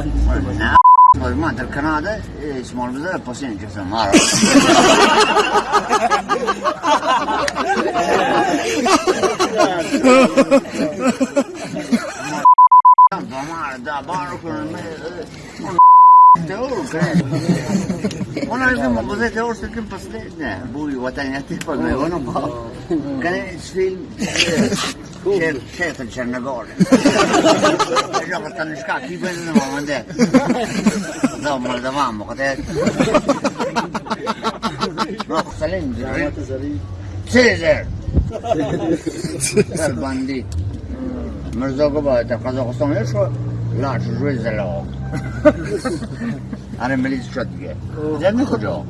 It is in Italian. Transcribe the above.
Ne Normaldir Kanada İsmail'imize de pasyon kesin var. Damar da bağır kurun. Una vez como cos'è te è che pastegna, voi guadagnate il pagno, non può. Che film, certo c'è una gola. joacă Tanușca, chii băi, nu mă unde. Da, Moldova, mă, că te... Mă, cu salim, Caesar! Caesar bandit. مرزاقو باید قزاقستان هیچ که لاش روی زلاق آره ملیز شد دیگه زد کجا